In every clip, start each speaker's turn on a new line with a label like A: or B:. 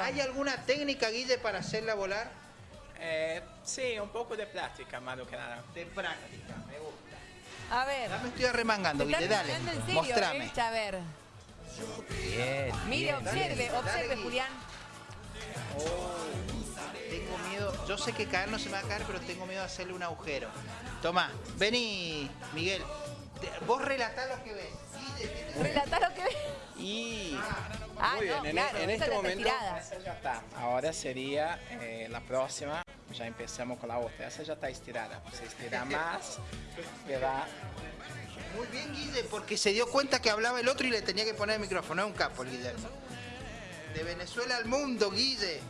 A: ¿Hay alguna técnica, Guille, para hacerla volar?
B: Eh, sí, un poco de plástica, más que nada.
A: De práctica, me gusta.
C: A ver.
A: Ya me estoy arremangando,
C: ¿Te estás
A: Guille, dale.
C: remangando en serio,
A: Mostrame.
C: eh? A ver.
D: Bien.
C: Mire,
D: bien,
C: observe, observe,
A: Dale,
C: Julián.
A: Tengo miedo, yo sé que caer no se me va a caer, pero tengo miedo de hacerle un agujero. Toma, vení, Miguel. Vos relatá lo que ves. Guille, ¿qué te-
C: Relatá lo que ves.
B: Y
C: Ah,
B: muy
C: no,
B: bien, en,
C: claro,
B: en
C: esa
B: este momento ya está. Ahora sería eh, la próxima. Ya empezamos con la otra. Esa ya está estirada. Se estira más, va.
A: Muy bien, Guille, porque se dio cuenta que hablaba el otro y le tenía que poner el micrófono. Es un capo, el Guillermo. De Venezuela al mundo, Guille.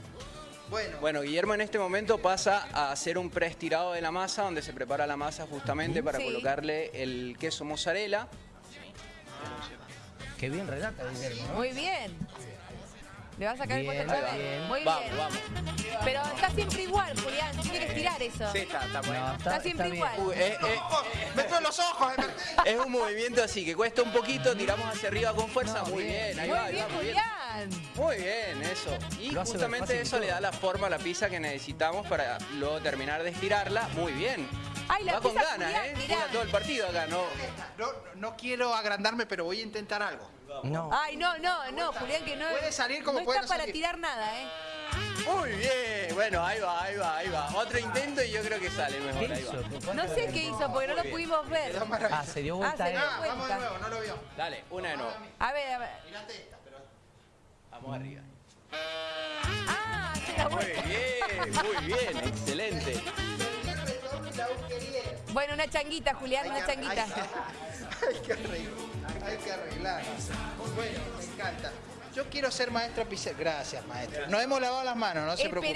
A: Bueno,
B: Bueno, Guillermo en este momento pasa a hacer un preestirado de la masa, donde se prepara la masa justamente para
C: Sí.
B: colocarle el queso mozzarella.
D: Qué bien relata, Guillermo.
C: Muy bien. Le va a sacar
D: Bien,
C: el
D: ahí va.
C: vez. Muy
B: Vamos,
C: bien.
B: vamos.
C: Pero está siempre igual, Julián. Tiene que estirar eso.
B: Sí, está, está bueno.
D: No,
C: Está siempre
D: bien.
C: igual.
B: Uy, es-
A: ¡Ojo! ¡Me veo los ojos! eh,
B: es un movimiento así que cuesta un poquito, tiramos hacia arriba con fuerza.
D: No,
B: muy
D: bien.
B: bien, ahí
C: Muy
B: va, ahí
C: bien,
B: va, muy bien. Muy bien, eso. Y justamente eso le da la forma a la pizza que necesitamos para luego terminar de estirarla. Muy bien.
C: Ay, la
B: Va con ganas, ¿eh? Juega todo el partido acá, ¿no?
A: No, no quiero agrandarme, pero voy a intentar algo.
D: No.
C: Ay, no, no, no, Julián, que no,
A: Puede salir como
C: no
A: puede
C: está
A: no
C: para
A: salir.
C: tirar nada, ¿eh?
B: Muy bien. Bueno, ahí va, ahí va, ahí va. Otro intento y yo creo que sale
D: ¿Qué
B: mejor. Ahí
D: hizo?
B: va.
D: ¿Cuánto
C: No sé qué hizo porque no lo pudimos ver.
D: Ah, se dio
C: Ah,
D: vuelta
C: se
A: Ah, vamos de nuevo, no lo vio.
B: Dale, una de nuevo.
C: A ver, a ver.
A: Mirate esta, pero...
B: Vamos arriba.
C: Ah,
B: Muy bien, muy bien, excelente.
C: Bueno, una changuita, Julián, una changuita.
A: Hay que arreglar. Hay que arreglar. Bueno, me encanta. Yo quiero ser maestro pizzero. Gracias, maestro. Nos hemos lavado las manos, no se preocupe.